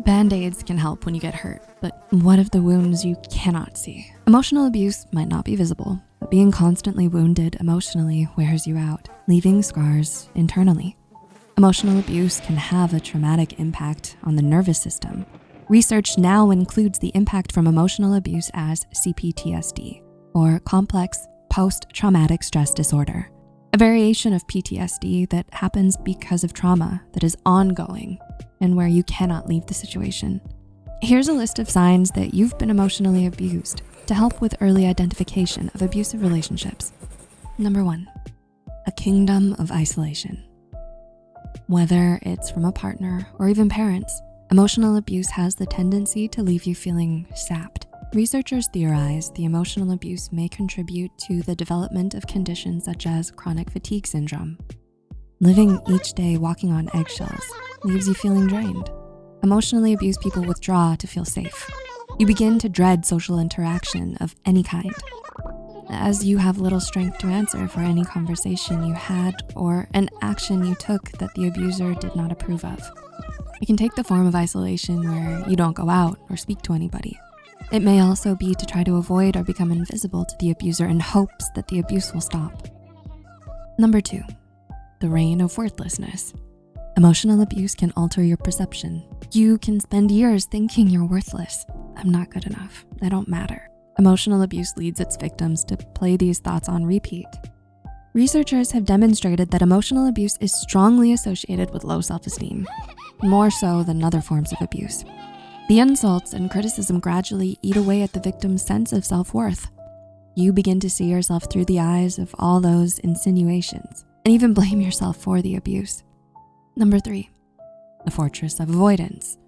Band-aids can help when you get hurt, but what of the wounds you cannot see? Emotional abuse might not be visible, but being constantly wounded emotionally wears you out, leaving scars internally. Emotional abuse can have a traumatic impact on the nervous system. Research now includes the impact from emotional abuse as CPTSD, or complex post-traumatic stress disorder, a variation of PTSD that happens because of trauma that is ongoing and where you cannot leave the situation. Here's a list of signs that you've been emotionally abused to help with early identification of abusive relationships. Number one, a kingdom of isolation. Whether it's from a partner or even parents, emotional abuse has the tendency to leave you feeling sapped. Researchers theorize the emotional abuse may contribute to the development of conditions such as chronic fatigue syndrome. Living each day walking on eggshells leaves you feeling drained. Emotionally abused people withdraw to feel safe. You begin to dread social interaction of any kind as you have little strength to answer for any conversation you had or an action you took that the abuser did not approve of. It can take the form of isolation where you don't go out or speak to anybody. It may also be to try to avoid or become invisible to the abuser in hopes that the abuse will stop. Number two, the reign of worthlessness. Emotional abuse can alter your perception. You can spend years thinking you're worthless. I'm not good enough, I don't matter. Emotional abuse leads its victims to play these thoughts on repeat. Researchers have demonstrated that emotional abuse is strongly associated with low self-esteem, more so than other forms of abuse. The insults and criticism gradually eat away at the victim's sense of self-worth. You begin to see yourself through the eyes of all those insinuations and even blame yourself for the abuse. Number three, the fortress of avoidance.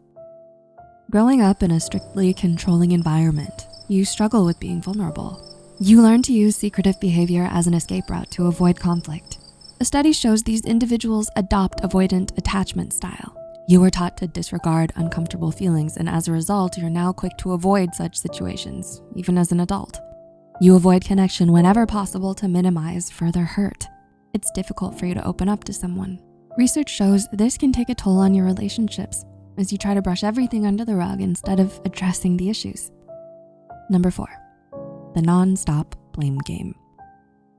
Growing up in a strictly controlling environment you struggle with being vulnerable. You learn to use secretive behavior as an escape route to avoid conflict. A study shows these individuals adopt avoidant attachment style. You were taught to disregard uncomfortable feelings and as a result, you're now quick to avoid such situations, even as an adult. You avoid connection whenever possible to minimize further hurt. It's difficult for you to open up to someone. Research shows this can take a toll on your relationships as you try to brush everything under the rug instead of addressing the issues. Number four, the non-stop blame game.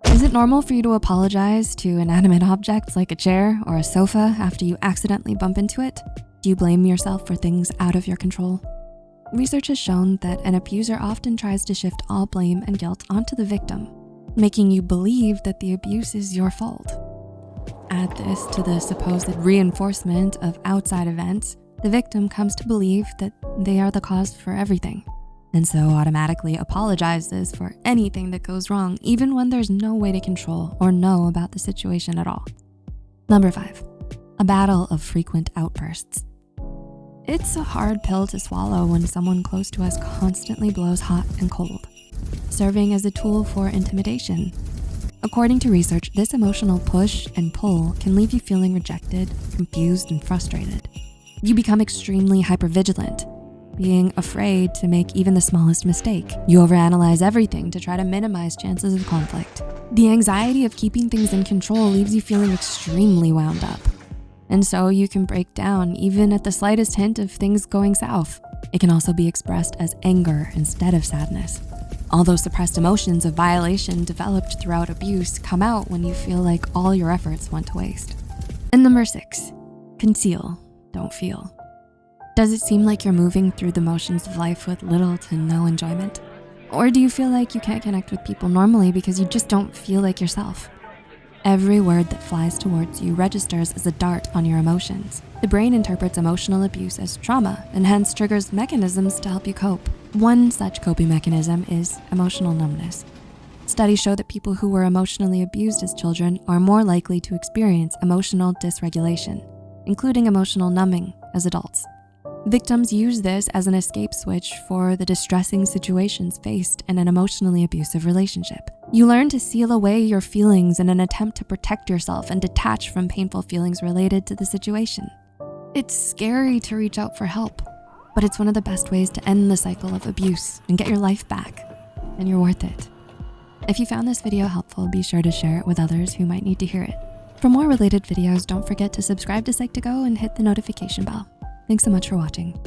Is it normal for you to apologize to inanimate objects like a chair or a sofa after you accidentally bump into it? Do you blame yourself for things out of your control? Research has shown that an abuser often tries to shift all blame and guilt onto the victim, making you believe that the abuse is your fault. Add this to the supposed reinforcement of outside events, the victim comes to believe that they are the cause for everything and so automatically apologizes for anything that goes wrong, even when there's no way to control or know about the situation at all. Number five, a battle of frequent outbursts. It's a hard pill to swallow when someone close to us constantly blows hot and cold, serving as a tool for intimidation. According to research, this emotional push and pull can leave you feeling rejected, confused, and frustrated. You become extremely hypervigilant, being afraid to make even the smallest mistake. You overanalyze everything to try to minimize chances of conflict. The anxiety of keeping things in control leaves you feeling extremely wound up. And so you can break down even at the slightest hint of things going south. It can also be expressed as anger instead of sadness. All those suppressed emotions of violation developed throughout abuse come out when you feel like all your efforts went to waste. And number six, conceal, don't feel. Does it seem like you're moving through the motions of life with little to no enjoyment? Or do you feel like you can't connect with people normally because you just don't feel like yourself? Every word that flies towards you registers as a dart on your emotions. The brain interprets emotional abuse as trauma and hence triggers mechanisms to help you cope. One such coping mechanism is emotional numbness. Studies show that people who were emotionally abused as children are more likely to experience emotional dysregulation, including emotional numbing as adults. Victims use this as an escape switch for the distressing situations faced in an emotionally abusive relationship. You learn to seal away your feelings in an attempt to protect yourself and detach from painful feelings related to the situation. It's scary to reach out for help, but it's one of the best ways to end the cycle of abuse and get your life back, and you're worth it. If you found this video helpful, be sure to share it with others who might need to hear it. For more related videos, don't forget to subscribe to Psych2Go and hit the notification bell. Thanks so much for watching.